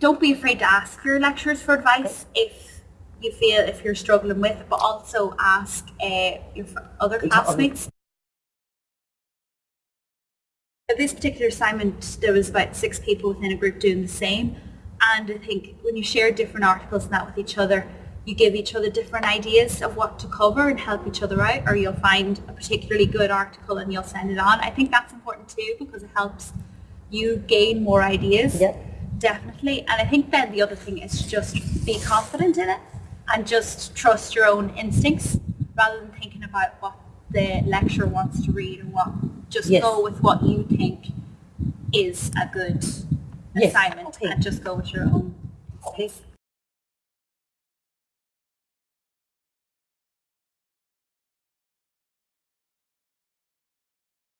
don't be afraid to ask your lecturers for advice if you feel if you're struggling with it, but also ask uh, your other classmates. At this particular assignment, there was about six people within a group doing the same. And I think when you share different articles and that with each other, you give each other different ideas of what to cover and help each other out, or you'll find a particularly good article and you'll send it on. I think that's important too because it helps you gain more ideas. Yep. Definitely. And I think then the other thing is just be confident in it and just trust your own instincts rather than thinking about what the lecturer wants to read or what. Just Yes. go with what you think is a good Yes. assignment Okay. and just go with your own pace.